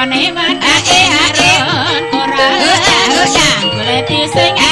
Ane man ate aron ora ora sing